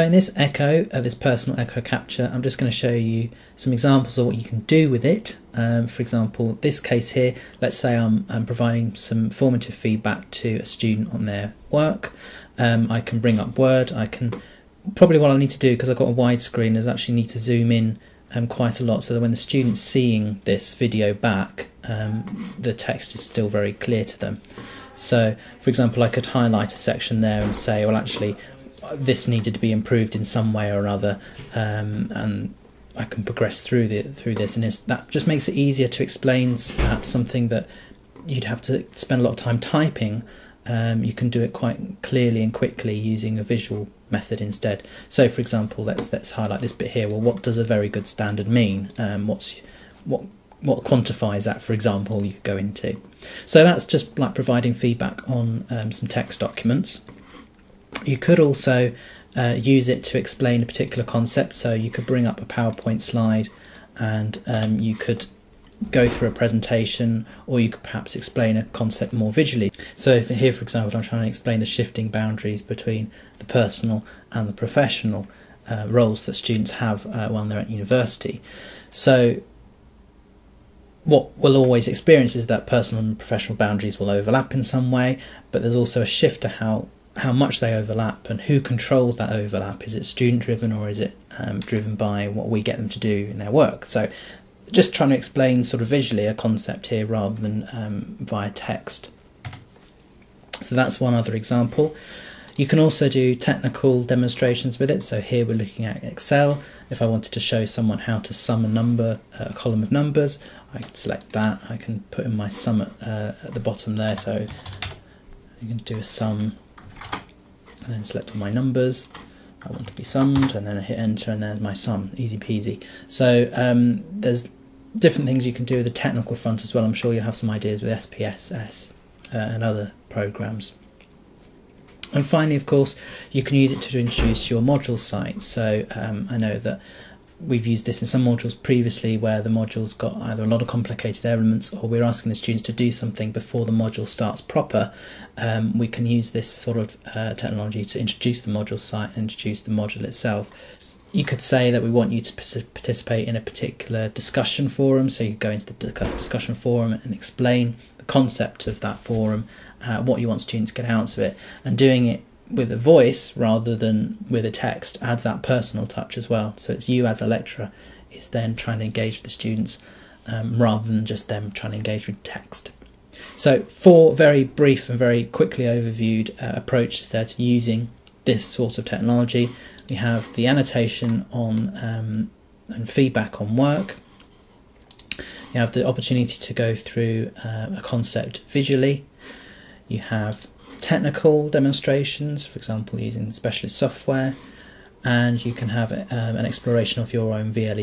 So in this echo, uh, this personal echo capture, I'm just going to show you some examples of what you can do with it. Um, for example, this case here, let's say I'm, I'm, providing some formative feedback to a student on their work. Um, I can bring up Word. I can probably what I need to do because I've got a widescreen is actually need to zoom in um, quite a lot so that when the student's seeing this video back, um, the text is still very clear to them. So, for example, I could highlight a section there and say, well, actually, this needed to be improved in some way or other, um, and I can progress through the through this, and that just makes it easier to explain something that you'd have to spend a lot of time typing. Um, you can do it quite clearly and quickly using a visual method instead. So, for example, let's let's highlight this bit here. Well, what does a very good standard mean? Um, what's what what quantifies that, for example, you could go into. So that's just like providing feedback on um, some text documents. You could also uh, use it to explain a particular concept. So you could bring up a PowerPoint slide and um, you could go through a presentation or you could perhaps explain a concept more visually. So here, for example, I'm trying to explain the shifting boundaries between the personal and the professional uh, roles that students have uh, while they're at university. So what we'll always experience is that personal and professional boundaries will overlap in some way, but there's also a shift to how how much they overlap and who controls that overlap. Is it student driven or is it um, driven by what we get them to do in their work? So, just trying to explain sort of visually a concept here rather than um, via text. So, that's one other example. You can also do technical demonstrations with it. So, here we're looking at Excel. If I wanted to show someone how to sum a number, a column of numbers, I can select that. I can put in my sum at, uh, at the bottom there. So, you can do a sum and then select all my numbers. I want to be summed, and then I hit enter, and there's my sum, easy peasy. So um, there's different things you can do with the technical front as well. I'm sure you'll have some ideas with SPSS uh, and other programs. And finally, of course, you can use it to introduce your module site. So um, I know that we've used this in some modules previously where the module's got either a lot of complicated elements or we're asking the students to do something before the module starts proper. Um, we can use this sort of uh, technology to introduce the module site and introduce the module itself. You could say that we want you to participate in a particular discussion forum, so you go into the discussion forum and explain the concept of that forum, uh, what you want students to get out of it, and doing it with a voice rather than with a text adds that personal touch as well. So it's you as a lecturer is then trying to engage with the students um, rather than just them trying to engage with text. So four very brief and very quickly overviewed uh, approaches there to using this sort of technology. We have the annotation on um, and feedback on work. You have the opportunity to go through uh, a concept visually. You have technical demonstrations, for example, using specialist software, and you can have um, an exploration of your own VLE